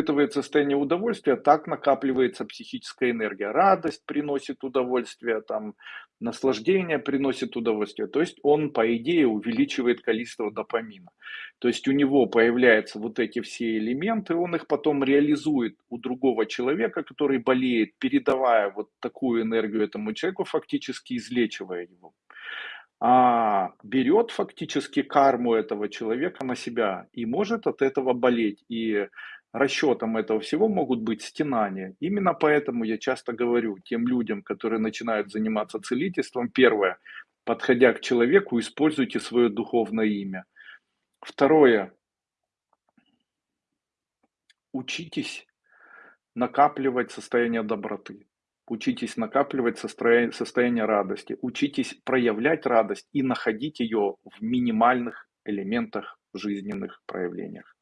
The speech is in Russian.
испытывает состояние удовольствия, так накапливается психическая энергия. Радость приносит удовольствие, там, наслаждение приносит удовольствие. То есть он, по идее, увеличивает количество допамина. То есть у него появляются вот эти все элементы, он их потом реализует у другого человека, который болеет, передавая вот такую энергию этому человеку, фактически излечивая его а берет фактически карму этого человека на себя и может от этого болеть. И расчетом этого всего могут быть стенания. Именно поэтому я часто говорю тем людям, которые начинают заниматься целительством, первое, подходя к человеку, используйте свое духовное имя. Второе, учитесь накапливать состояние доброты. Учитесь накапливать состояние, радости. Учитесь проявлять радость и находить ее в минимальных элементах жизненных проявлениях.